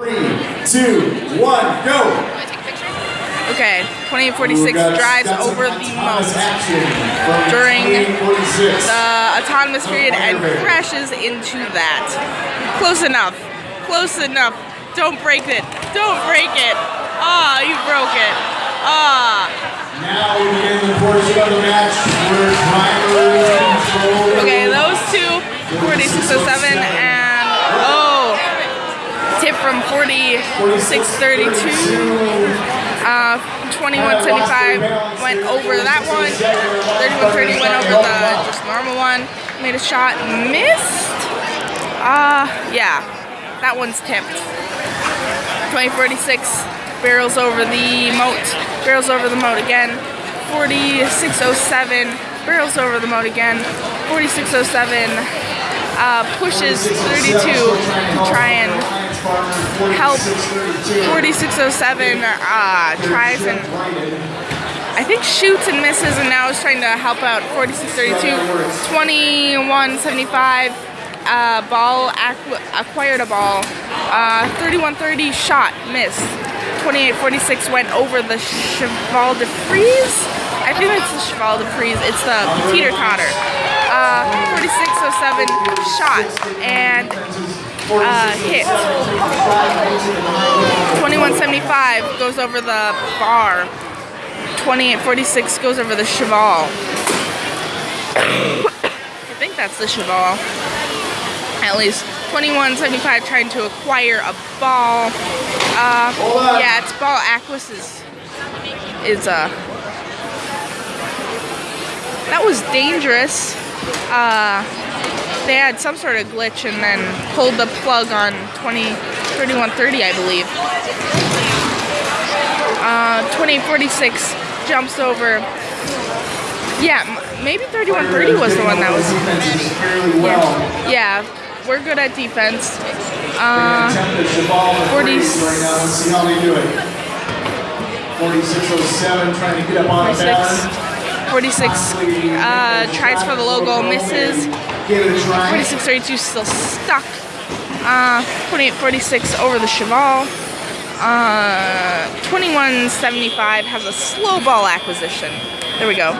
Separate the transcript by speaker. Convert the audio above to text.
Speaker 1: Three, two, one, go!
Speaker 2: Okay, 2846 drives over the moat during the autonomous period and crashes into that. Close enough. Close enough. Don't break it. Don't break it. Ah, you broke it. Ah.
Speaker 1: Now we begin the portion of the match where drivers control.
Speaker 2: Okay, those two, 4607 and oh, tip from 4632. Uh, 2175 went over that one. 3130 went over the just normal one. Made a shot, missed. Uh, yeah, that one's tipped. 2046 barrels over the moat. Barrels over the moat again. 4607 barrels over the moat again. 4607 uh, pushes 32 to try and help. 4607 uh, tries and I think shoots and misses and now is trying to help out 4632 2175 uh, ball acquired a ball. Uh, 3130 shot missed 2846 went over the cheval de frise. I think it's the cheval de frise. It's the teeter totter uh, 4607 shot and uh, hit. 2175 goes over the bar. 2846 goes over the cheval. I think that's the cheval. At least 2175 trying to acquire a ball. Uh, yeah, it's ball Aquas is is uh that was dangerous. Uh, they had some sort of glitch and then pulled the plug on 20, 3130, I believe. Uh, 2846 jumps over. Yeah, maybe 3130 was the one that was. Yeah, yeah we're good at defense. Uh, 40.
Speaker 1: 4607 trying to get up on 46.
Speaker 2: 46 uh, tries for the logo, misses. 4632 still stuck. Uh, 2846 over the Cheval. Uh, 2175 has a slow ball acquisition. There we go.